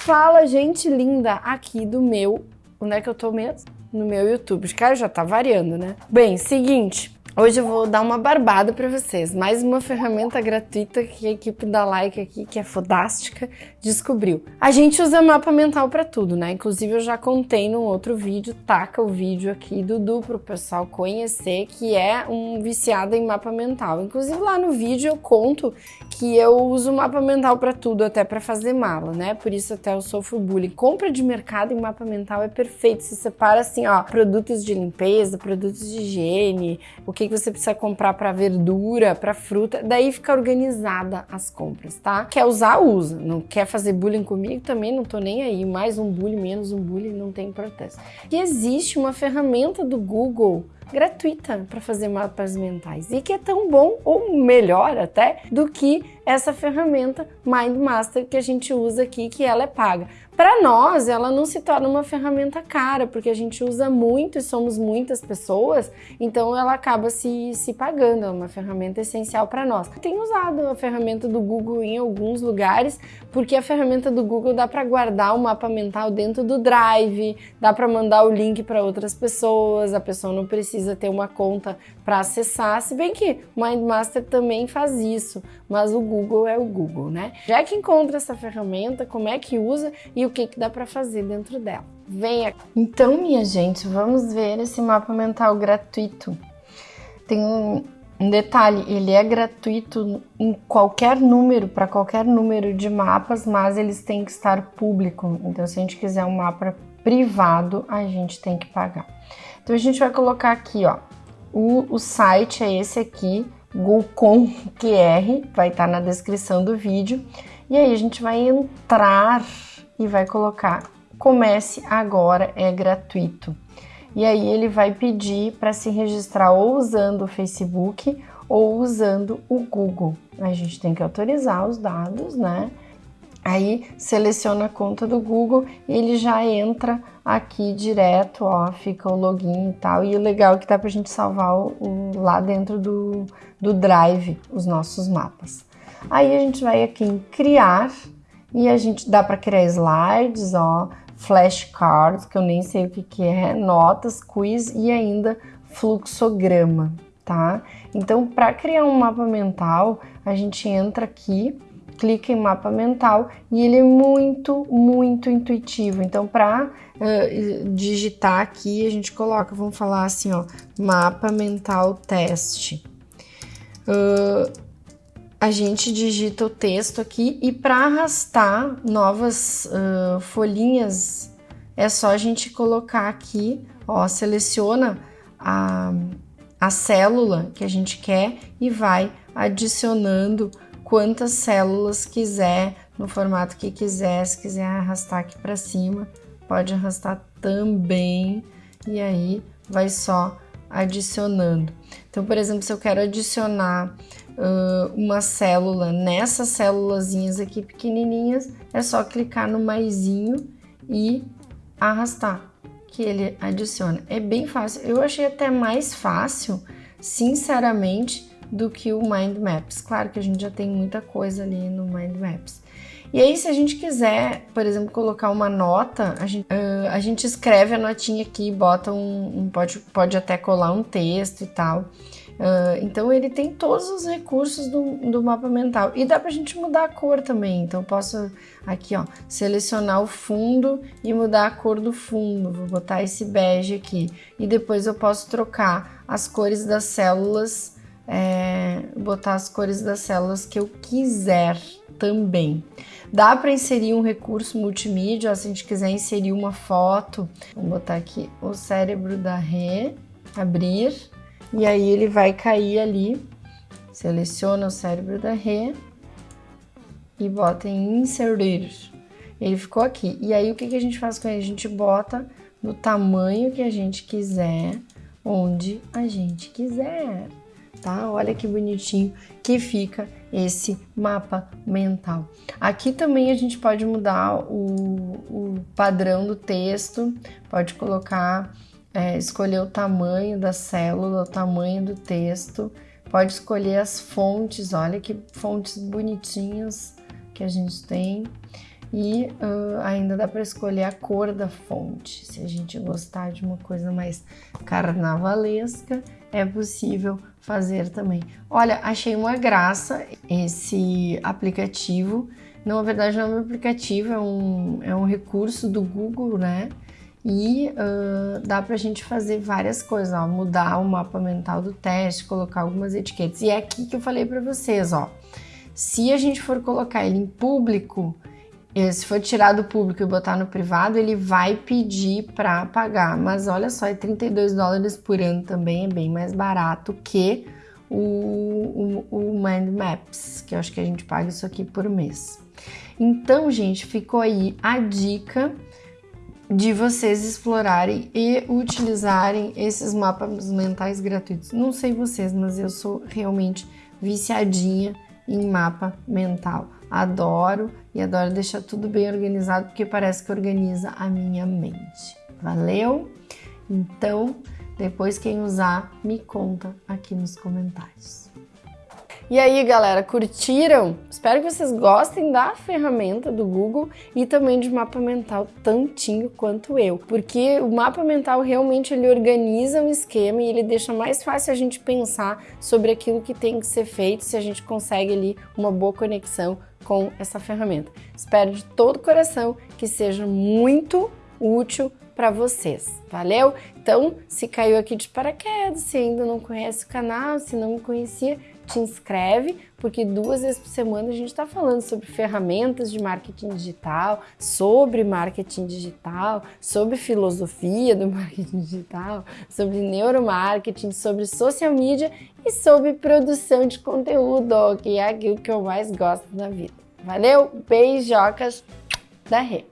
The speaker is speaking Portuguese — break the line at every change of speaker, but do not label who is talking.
Fala, gente linda, aqui do meu. Onde é que eu tô mesmo? No meu YouTube. Cara, já tá variando, né? Bem, seguinte. Hoje eu vou dar uma barbada para vocês. Mais uma ferramenta gratuita que a equipe da Like aqui, que é fodástica, descobriu. A gente usa mapa mental para tudo, né? Inclusive eu já contei num outro vídeo, taca o vídeo aqui Dudu pro pessoal conhecer, que é um viciado em mapa mental. Inclusive lá no vídeo eu conto que eu uso mapa mental para tudo, até para fazer mala, né? Por isso até eu sofro bullying. Compra de mercado em mapa mental é perfeito. Se separa assim, ó, produtos de limpeza, produtos de higiene, o que você precisa comprar para verdura, para fruta, daí fica organizada as compras, tá? Quer usar, usa. Não quer fazer bullying comigo, também não tô nem aí. Mais um bullying, menos um bullying, não tem protesto. E existe uma ferramenta do Google gratuita para fazer mapas mentais e que é tão bom ou melhor até do que essa ferramenta Mind Master que a gente usa aqui, que ela é paga. Para nós, ela não se torna uma ferramenta cara, porque a gente usa muito e somos muitas pessoas, então ela acaba se, se pagando, é uma ferramenta essencial para nós. Tenho usado a ferramenta do Google em alguns lugares, porque a ferramenta do Google dá para guardar o mapa mental dentro do Drive, dá para mandar o link para outras pessoas, a pessoa não precisa ter uma conta para acessar, se bem que MindMaster também faz isso, mas o Google é o Google, né? Já que encontra essa ferramenta, como é que usa e o que, que dá para fazer dentro dela. Venha! Então, minha gente, vamos ver esse mapa mental gratuito. Tem um, um detalhe, ele é gratuito em qualquer número, para qualquer número de mapas, mas eles têm que estar público. Então, se a gente quiser um mapa privado, a gente tem que pagar. Então, a gente vai colocar aqui, ó, o, o site é esse aqui, Gulcom QR, vai estar tá na descrição do vídeo. E aí a gente vai entrar e vai colocar comece agora, é gratuito. E aí ele vai pedir para se registrar ou usando o Facebook ou usando o Google. A gente tem que autorizar os dados, né? Aí seleciona a conta do Google e ele já entra aqui direto, ó, fica o login e tal. E o legal é que dá pra gente salvar o, o, lá dentro do, do Drive os nossos mapas. Aí a gente vai aqui em criar e a gente dá para criar slides, ó, flashcards, que eu nem sei o que, que é, notas, quiz e ainda fluxograma, tá? Então, para criar um mapa mental, a gente entra aqui, clica em mapa mental e ele é muito, muito intuitivo. Então, para uh, digitar aqui, a gente coloca, vamos falar assim, ó, mapa mental teste. Uh, a gente digita o texto aqui e para arrastar novas uh, folhinhas é só a gente colocar aqui, ó, seleciona a, a célula que a gente quer e vai adicionando quantas células quiser no formato que quiser, se quiser arrastar aqui para cima, pode arrastar também e aí vai só adicionando. Então, por exemplo, se eu quero adicionar uh, uma célula nessas célulazinhas aqui pequenininhas, é só clicar no maisinho e arrastar, que ele adiciona. É bem fácil. Eu achei até mais fácil, sinceramente, do que o Mind Maps. Claro que a gente já tem muita coisa ali no Mind Maps. E aí, se a gente quiser, por exemplo, colocar uma nota, a gente, uh, a gente escreve a notinha aqui, bota um, um, pode, pode até colar um texto e tal. Uh, então ele tem todos os recursos do, do mapa mental e dá para a gente mudar a cor também. Então posso aqui ó selecionar o fundo e mudar a cor do fundo. Vou botar esse bege aqui e depois eu posso trocar as cores das células, é, botar as cores das células que eu quiser também. Dá para inserir um recurso multimídia, ó, se a gente quiser inserir uma foto, vou botar aqui o cérebro da Rê, abrir e aí ele vai cair ali, seleciona o cérebro da Rê e bota em inserir. Ele ficou aqui. E aí o que, que a gente faz com ele? A gente bota no tamanho que a gente quiser, onde a gente quiser, tá? Olha que bonitinho que fica esse mapa mental. Aqui também a gente pode mudar o, o padrão do texto, pode colocar é, escolher o tamanho da célula, o tamanho do texto, pode escolher as fontes, olha que fontes bonitinhas que a gente tem. e uh, ainda dá para escolher a cor da fonte. Se a gente gostar de uma coisa mais carnavalesca, é possível fazer também. Olha, achei uma graça esse aplicativo. Não, na verdade, não é um aplicativo, é um, é um recurso do Google, né? E uh, dá pra gente fazer várias coisas, ó, mudar o mapa mental do teste, colocar algumas etiquetas. E é aqui que eu falei para vocês, ó. Se a gente for colocar ele em público, eh, se for tirar do público e botar no privado, ele vai pedir para pagar. Mas olha só, é 32 dólares por ano também, é bem mais barato que o, o, o Mind Maps, que eu acho que a gente paga isso aqui por mês. Então, gente, ficou aí a dica de vocês explorarem e utilizarem esses mapas mentais gratuitos. Não sei vocês, mas eu sou realmente viciadinha em mapa mental. Adoro e adoro deixar tudo bem organizado porque parece que organiza a minha mente. Valeu? Então, depois quem usar, me conta aqui nos comentários. E aí, galera, curtiram? Espero que vocês gostem da ferramenta do Google e também de mapa mental tantinho quanto eu, porque o mapa mental realmente ele organiza um esquema e ele deixa mais fácil a gente pensar sobre aquilo que tem que ser feito se a gente consegue ali uma boa conexão com essa ferramenta. Espero de todo coração que seja muito útil para vocês. Valeu? Então, se caiu aqui de paraquedas, se ainda não conhece o canal, se não me conhecia, te inscreve, porque duas vezes por semana a gente está falando sobre ferramentas de marketing digital, sobre marketing digital, sobre filosofia do marketing digital, sobre neuromarketing, sobre social media e sobre produção de conteúdo, que é aquilo que eu mais gosto na vida. Valeu? Beijocas da Rê!